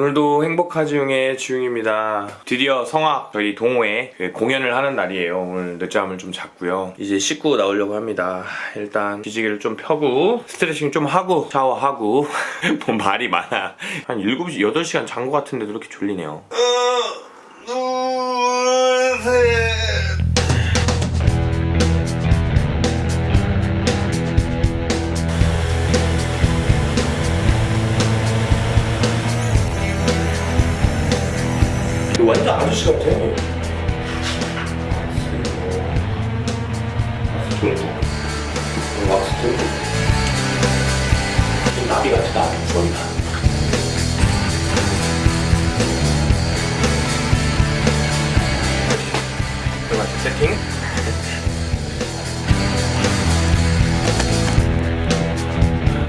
오늘도 행복한 지웅의 지웅입니다. 드디어 성악 저희 동호회 그 공연을 하는 날이에요. 오늘 늦잠을 좀 잤고요. 이제 씻고 나오려고 합니다. 일단 기지개를 좀 펴고 스트레칭 좀 하고 샤워하고 뭐 말이 많아. 한 7시, 8시간 잔 것 같은데도 이렇게 졸리네요. 완전 아저씨 같아. 왁스 좀. 좀 나비 같아, 나비. 좋다. 들어가 세팅.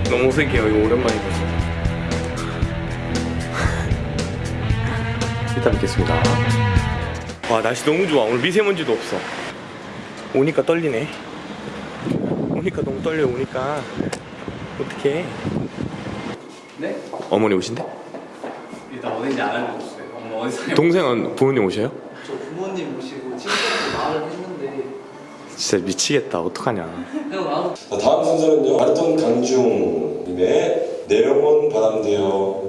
너무 어색해요. 이거 오랜만에 봐서. 이따 뵙겠습니다. 와 날씨 너무 좋아. 오늘 미세먼지도 없어. 오니까 떨리네. 오니까 너무 떨려. 오니까 어떡해. 네? 어머니 오신대? 일단 어딘지 어디서 동생은 부모님 오셔요? 저 부모님 모시고 친구한테 말을 했는데 진짜 미치겠다. 어떡하냐. 자, 다음 순서는요. 마라톤 강중님의 내려본 바람대요.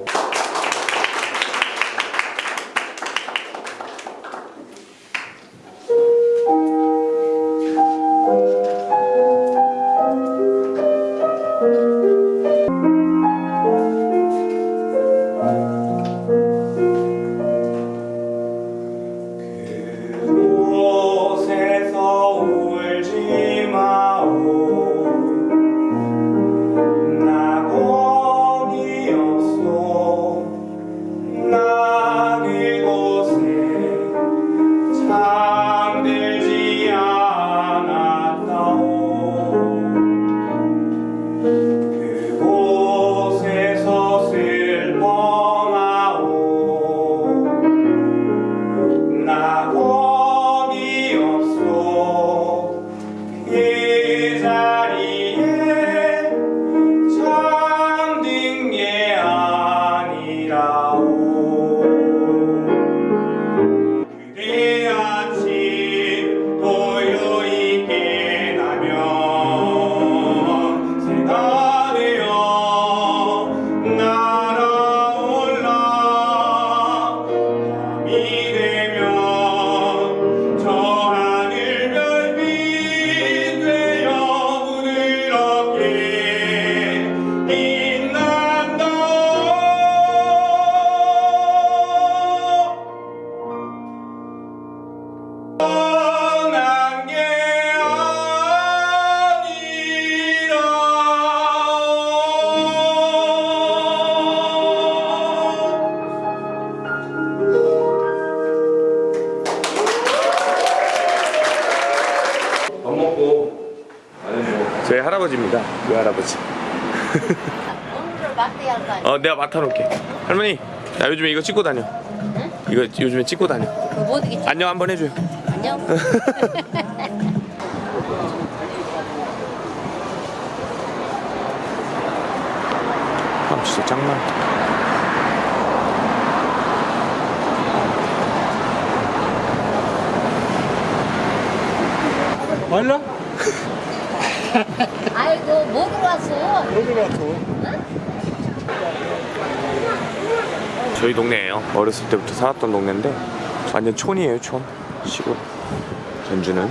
그 할아버지입니다. 그 할아버지? 어 내가 맡아놓을게. 할머니 나 요즘에 이거 찍고 다녀. 이거 요즘에 찍고 다녀. 찍 안녕 한번 해줘요. 안녕? 아 진짜 짱 많다 말라? 아이고 뭐 들어왔어? 저희 동네예요. 어렸을 때부터 살았던 동네인데 완전 촌이에요 촌. 시골. 전주는?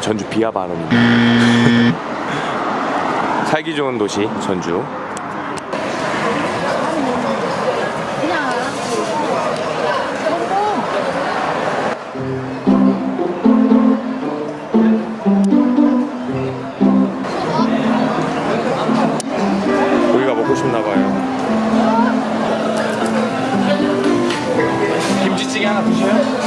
전주 비하 발언입니다. 살기 좋은 도시 전주 김치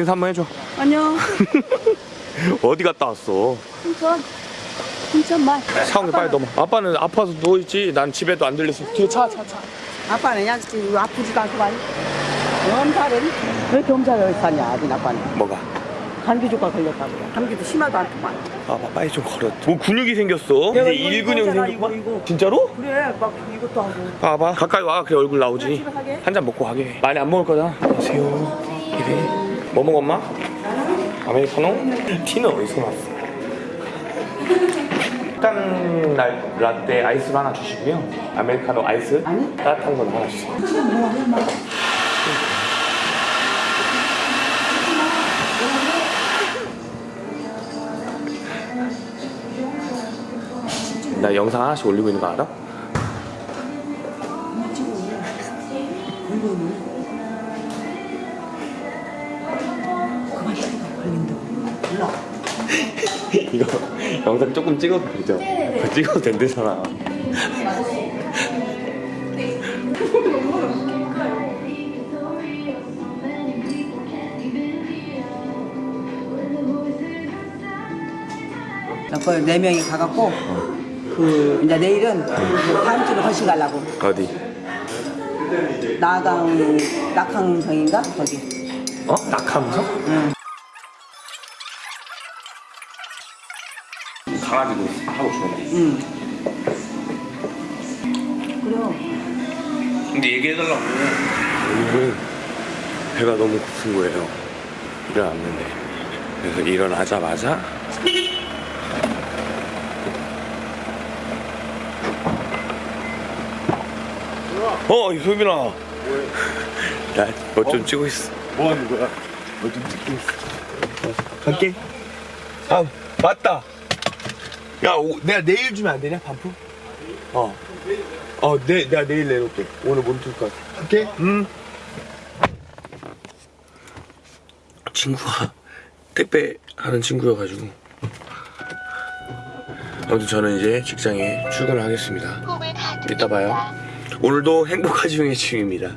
인사 한번 해줘. 안녕. 어디 갔다 왔어? 인천. 인천 말. 상욱이 빨리 넘어. 아빠는 아파서 누워 있지. 난 집에도 안 들렸어. 뒤에 차, 차, 차. 아빠는 지금 아프지도 않고 말. 엄살은 왜 여기 사냐, 아들 아빠는. 뭐가? 감기 조과 걸렸다고. 감기도 심하도 않구만. 아빠 빨리 좀 걸어. 뭐 근육이 생겼어? 이제 일근육 이거. 진짜로? 그래, 막 이것도 하고. 봐봐. 가까이 와. 그래 얼굴 나오지. 한 잔 먹고 가게. 많이 안 먹을 거다. 안녕하세요. 이래. 뭐 먹어 엄마? 아메리카노? 티는 어디서 났어? 따뜻한 날 라떼 아이스로 하나 주시고요. 아메리카노 아이스? 아니. 따뜻한 건 하나 주세요. 나 영상 하나씩 올리고 있는 거 알아? 이거 영상 조금 찍어도 되죠? 그거 찍어도 된대잖아. 그네 명이 가갖고 그 이제 내일은 다음 주로 거시 가려고 어디? 나강 낙항성인가 거기. 어? 낙하무서? 응. 강아지도 하고 싶은데. 응. 그래요. 근데 얘기해달라고. 오늘은 배가 너무 고픈 거예요. 일어났는데. 그래서 일어나자마자 어, 소빈아. 나뭐 좀 찍고 있어. 뭐 하는 거야? 뭐 좀 찍고 있어. 갈게. 아, 맞다. 야, 오, 내가 내일 주면 안 되냐, 반품? 어. 어, 내, 내가 내일 내놓을게. 오늘 몸틀 것 같아. 할게. 응. 친구가 택배 하는 친구여가지고. 아무튼 저는 이제 직장에 출근을 하겠습니다. 이따 봐요. 오늘도 행복하지 중의 중입니다.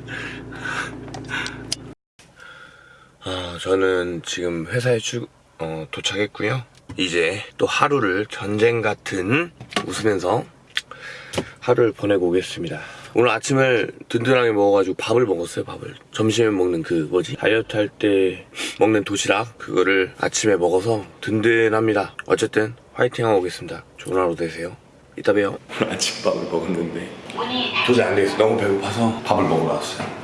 아, 저는 지금 회사에 출, 어, 도착했고요. 이제 또 하루를 전쟁 같은 웃으면서 하루를 보내고 오겠습니다. 오늘 아침을 든든하게 먹어가지고 밥을 먹었어요, 밥을. 점심에 먹는 그 뭐지? 다이어트 할 때 먹는 도시락 그거를 아침에 먹어서 든든합니다. 어쨌든 화이팅 하고 오겠습니다. 좋은 하루 되세요. 이따 봬요. 아침밥을 먹었는데 도저히 안 되겠어. 너무 배고파서 밥을 먹으러 왔어요.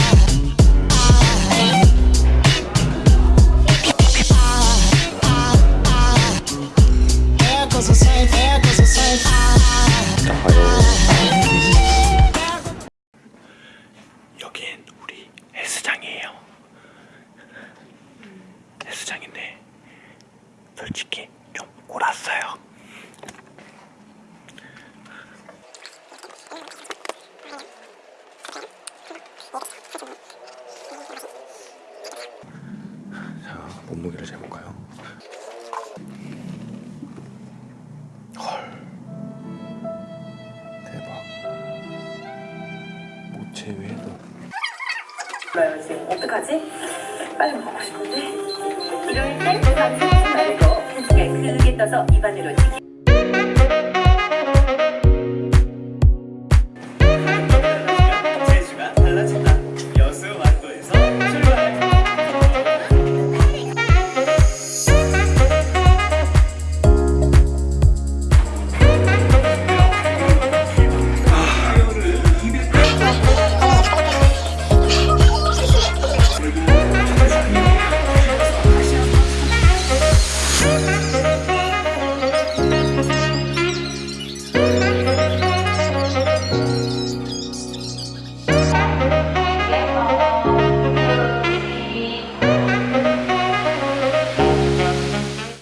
솔직히 좀 골았어요. 자, 몸무게를 재볼까요? 헐. 대박. 모체 외에도 몰라야지. 어떡하지? 빨리 먹고 싶은데. 이럴 때 크게 떠서 입안으로 튀기.